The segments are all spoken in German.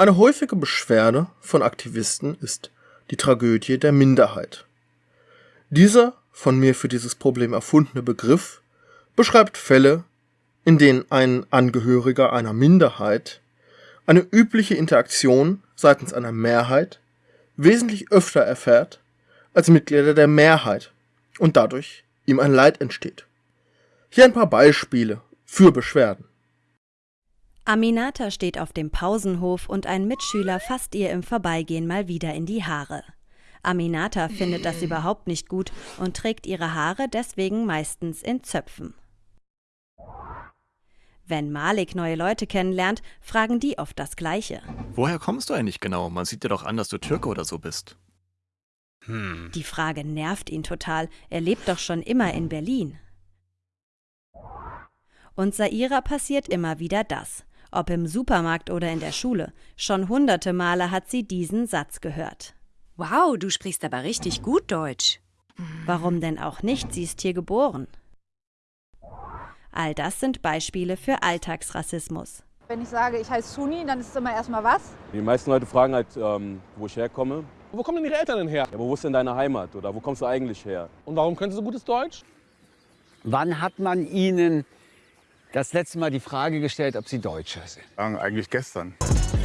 Eine häufige Beschwerde von Aktivisten ist die Tragödie der Minderheit. Dieser von mir für dieses Problem erfundene Begriff beschreibt Fälle, in denen ein Angehöriger einer Minderheit eine übliche Interaktion seitens einer Mehrheit wesentlich öfter erfährt als Mitglieder der Mehrheit und dadurch ihm ein Leid entsteht. Hier ein paar Beispiele für Beschwerden. Aminata steht auf dem Pausenhof und ein Mitschüler fasst ihr im Vorbeigehen mal wieder in die Haare. Aminata findet das überhaupt nicht gut und trägt ihre Haare deswegen meistens in Zöpfen. Wenn Malik neue Leute kennenlernt, fragen die oft das Gleiche. Woher kommst du eigentlich genau? Man sieht dir doch an, dass du Türke oder so bist. Hm. Die Frage nervt ihn total. Er lebt doch schon immer in Berlin. Und Saira passiert immer wieder das. Ob im Supermarkt oder in der Schule. Schon hunderte Male hat sie diesen Satz gehört. Wow, du sprichst aber richtig gut Deutsch. Warum denn auch nicht? Sie ist hier geboren. All das sind Beispiele für Alltagsrassismus. Wenn ich sage, ich heiße Suni, dann ist es immer erstmal was? Die meisten Leute fragen halt, ähm, wo ich herkomme. Wo kommen denn Ihre Eltern denn her? Ja, aber wo ist denn deine Heimat oder wo kommst du eigentlich her? Und warum können Sie so gutes Deutsch? Wann hat man Ihnen das letzte Mal die Frage gestellt, ob Sie Deutscher sind? Eigentlich gestern.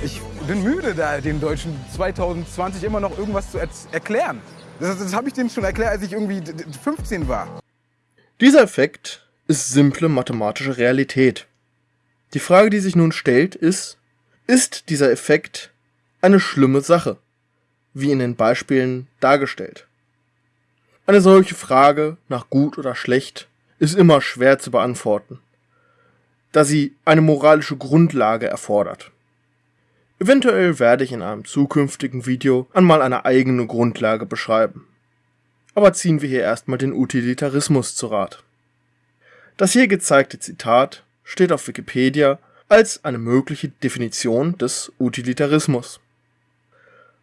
Ich bin müde, da den Deutschen 2020 immer noch irgendwas zu er erklären. Das, das habe ich denen schon erklärt, als ich irgendwie 15 war. Dieser Effekt ist simple mathematische Realität. Die Frage, die sich nun stellt, ist, ist dieser Effekt eine schlimme Sache, wie in den Beispielen dargestellt? Eine solche Frage nach gut oder schlecht ist immer schwer zu beantworten, da sie eine moralische Grundlage erfordert. Eventuell werde ich in einem zukünftigen Video einmal eine eigene Grundlage beschreiben. Aber ziehen wir hier erstmal den Utilitarismus zu Rat. Das hier gezeigte Zitat steht auf Wikipedia als eine mögliche Definition des Utilitarismus.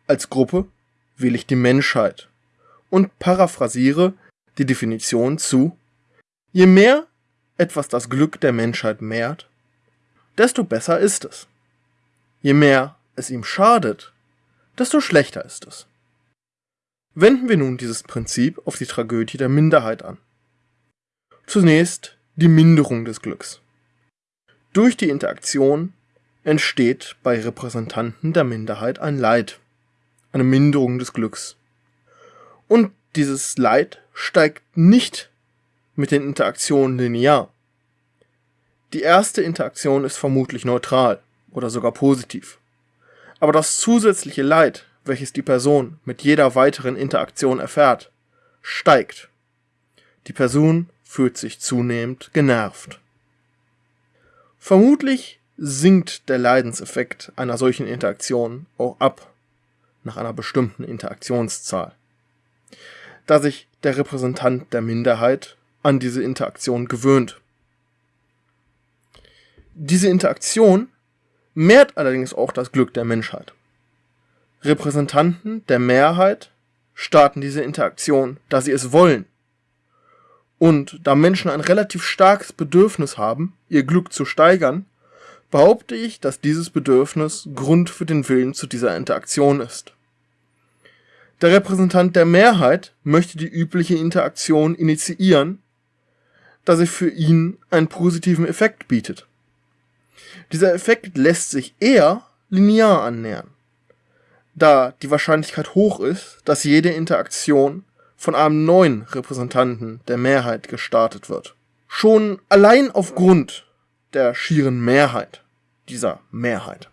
Als Gruppe wähle ich die Menschheit und paraphrasiere die Definition zu Je mehr etwas das Glück der Menschheit mehrt, desto besser ist es. Je mehr es ihm schadet, desto schlechter ist es. Wenden wir nun dieses Prinzip auf die Tragödie der Minderheit an. Zunächst die Minderung des Glücks. Durch die Interaktion entsteht bei Repräsentanten der Minderheit ein Leid, eine Minderung des Glücks. Und dieses Leid steigt nicht mit den Interaktionen linear. Die erste Interaktion ist vermutlich neutral oder sogar positiv. Aber das zusätzliche Leid, welches die Person mit jeder weiteren Interaktion erfährt, steigt. Die Person fühlt sich zunehmend genervt. Vermutlich sinkt der Leidenseffekt einer solchen Interaktion auch ab nach einer bestimmten Interaktionszahl, da sich der Repräsentant der Minderheit an diese Interaktion gewöhnt. Diese Interaktion mehrt allerdings auch das Glück der Menschheit. Repräsentanten der Mehrheit starten diese Interaktion, da sie es wollen und da Menschen ein relativ starkes Bedürfnis haben, ihr Glück zu steigern, behaupte ich, dass dieses Bedürfnis Grund für den Willen zu dieser Interaktion ist. Der Repräsentant der Mehrheit möchte die übliche Interaktion initiieren, da sie für ihn einen positiven Effekt bietet. Dieser Effekt lässt sich eher linear annähern, da die Wahrscheinlichkeit hoch ist, dass jede Interaktion von einem neuen Repräsentanten der Mehrheit gestartet wird. Schon allein aufgrund der schieren Mehrheit dieser Mehrheit.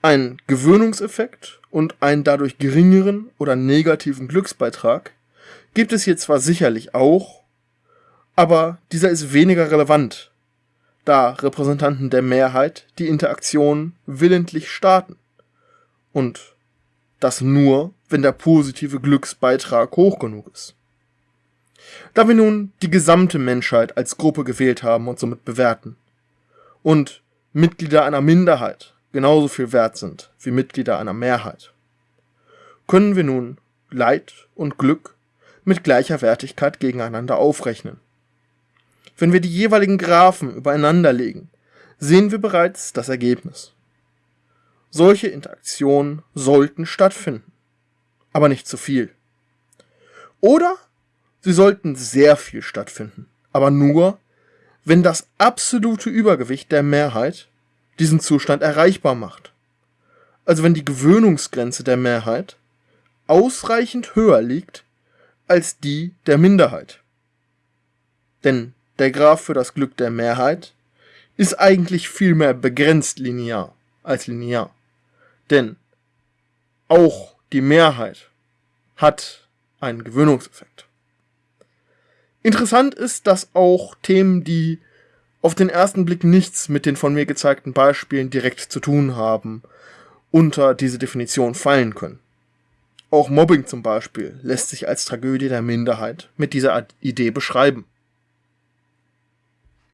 Ein Gewöhnungseffekt und einen dadurch geringeren oder negativen Glücksbeitrag gibt es hier zwar sicherlich auch, aber dieser ist weniger relevant, da Repräsentanten der Mehrheit die Interaktion willentlich starten und das nur, wenn der positive Glücksbeitrag hoch genug ist. Da wir nun die gesamte Menschheit als Gruppe gewählt haben und somit bewerten und Mitglieder einer Minderheit genauso viel wert sind wie Mitglieder einer Mehrheit, können wir nun Leid und Glück mit gleicher Wertigkeit gegeneinander aufrechnen. Wenn wir die jeweiligen Graphen übereinander legen, sehen wir bereits das Ergebnis. Solche Interaktionen sollten stattfinden, aber nicht zu viel. Oder sie sollten sehr viel stattfinden, aber nur, wenn das absolute Übergewicht der Mehrheit diesen Zustand erreichbar macht. Also wenn die Gewöhnungsgrenze der Mehrheit ausreichend höher liegt als die der Minderheit. Denn der Graph für das Glück der Mehrheit ist eigentlich vielmehr begrenzt linear als linear. Denn auch die Mehrheit hat einen Gewöhnungseffekt. Interessant ist, dass auch Themen, die auf den ersten Blick nichts mit den von mir gezeigten Beispielen direkt zu tun haben, unter diese Definition fallen können. Auch Mobbing zum Beispiel lässt sich als Tragödie der Minderheit mit dieser Idee beschreiben.